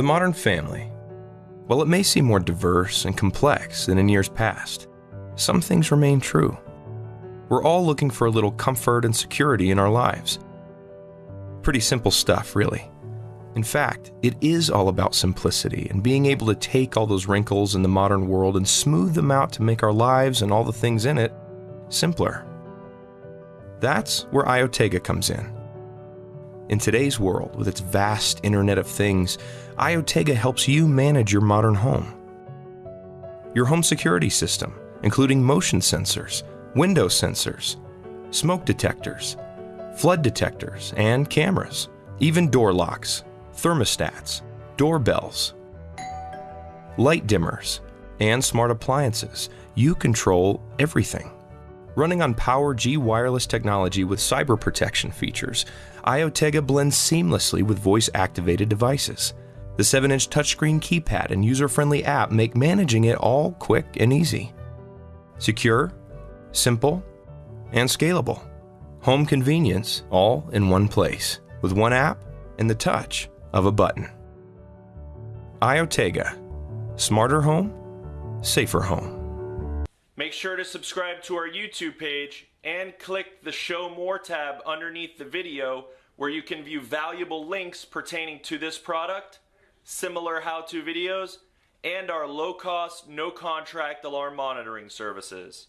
The modern family. While it may seem more diverse and complex than in years past, some things remain true. We're all looking for a little comfort and security in our lives. Pretty simple stuff, really. In fact, it is all about simplicity and being able to take all those wrinkles in the modern world and smooth them out to make our lives and all the things in it simpler. That's where IoTega comes in. In today's world, with its vast Internet of Things, IoTega helps you manage your modern home. Your home security system, including motion sensors, window sensors, smoke detectors, flood detectors, and cameras, even door locks, thermostats, doorbells, light dimmers, and smart appliances. You control everything. Running on PowerG wireless technology with cyber protection features, IoTega blends seamlessly with voice activated devices. The 7 inch touchscreen keypad and user friendly app make managing it all quick and easy. Secure, simple, and scalable. Home convenience all in one place with one app and the touch of a button. IoTega. Smarter home, safer home. Make sure to subscribe to our YouTube page and click the Show More tab underneath the video where you can view valuable links pertaining to this product, similar how-to videos, and our low-cost, no-contract alarm monitoring services.